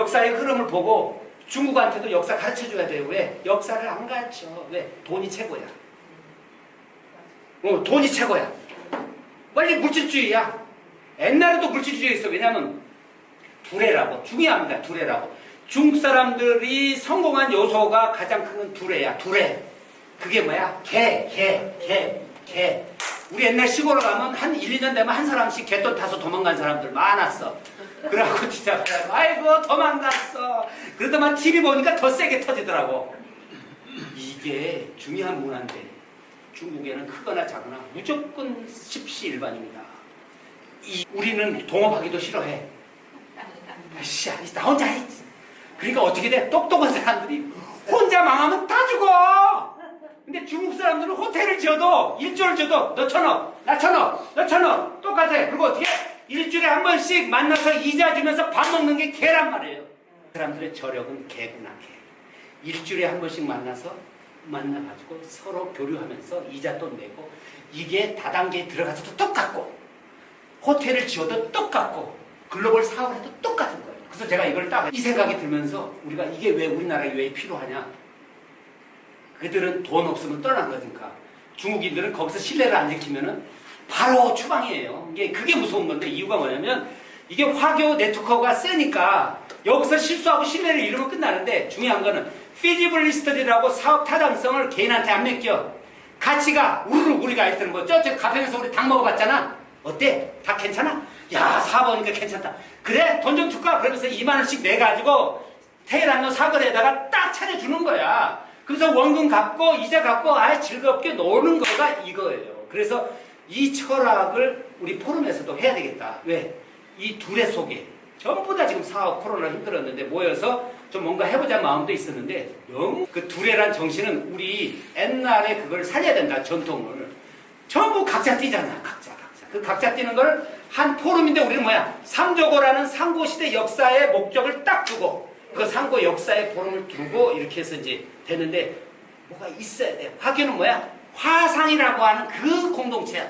역사의 흐름을 보고 중국한테도 역사 가르쳐줘야 돼요. 왜? 역사를 안 가르쳐. 왜? 돈이 최고야. 어, 돈이 최고야. 빨리 물질주의야. 옛날에도 물질주의 있어. 왜냐면 두레라고. 중요합니다. 두레라고. 중국 사람들이 성공한 요소가 가장 큰 건 두레야. 두레. 그게 뭐야? 개, 개, 개, 개. 우리 옛날 시골에 가면 한 1, 2년 되면 한 사람씩 개돈 타서 도망간 사람들 많았어. 그래갖고 진짜 아이고 도망갔어. 그러더만 TV 보니까 더 세게 터지더라고. 이게 중요한 문화인데 중국에는 크거나 작거나 무조건 십시일반입니다. 이 우리는 동업하기도 싫어해. 아씨야, 나 혼자 해. 그러니까 어떻게 돼? 똑똑한 사람들이 혼자 망하면 다 죽어. 근데 중국 사람들은 호텔을 지어도 일주일 지어도 너 천억, 나 천억, 너 천억 똑같아. 그리고 어떻게 일주일에 한 번씩 만나서 이자 주면서 밥 먹는 게 개란 말이에요. 그 사람들의 저력은 개구나 개. 일주일에 한 번씩 만나서 만나가지고 서로 교류하면서 이자 또 내고 이게 다단계에 들어가서도 똑같고 호텔을 지어도 똑같고 글로벌 사업을 해도 똑같은 거예요. 그래서 제가 이걸 딱 이 생각이 들면서 우리가 이게 왜 우리나라에 왜 필요하냐? 그들은 돈 없으면 떠난 거니까 중국인들은 거기서 신뢰를 안 지키면은 바로 추방이에요. 이게 그게 무서운 건데 이유가 뭐냐면 이게 화교 네트워크가 세니까 여기서 실수하고 신뢰를 잃으면 끝나는데 중요한 거는 피지블리스트리라고 사업 타당성을 개인한테 안 맡겨. 가치가 우르르 우리가 있던 거 저쪽 가평에서 우리 닭 먹어봤잖아. 어때? 다 괜찮아? 야 사보니까 괜찮다. 그래 돈 좀 줄까? 그러면서 2만 원씩 내가지고 테헤란로 사거리에다가 딱 차려주는 거야. 그래서 원금 갚고 이자 갚고 아예 즐겁게 노는 거가 이거예요. 그래서 이 철학을 우리 포럼에서도 해야 되겠다. 왜? 이 둘의 속에. 전부 다 지금 사업 코로나 힘들었는데 모여서 좀 뭔가 해보자 마음도 있었는데 너무 그 둘의란 정신은 우리 옛날에 그걸 살려야 된다 전통을. 전부 각자 뛰잖아 각자 각자. 그 각자 뛰는 걸 한 포럼인데 우리는 뭐야? 삼조고라는 상고시대 역사의 목적을 딱 두고 그 상고 역사의 포럼을 두고 이렇게 해서 이제 되는데 뭐가 있어야 돼. 화교는 뭐야? 화상이라고 하는 그 공동체야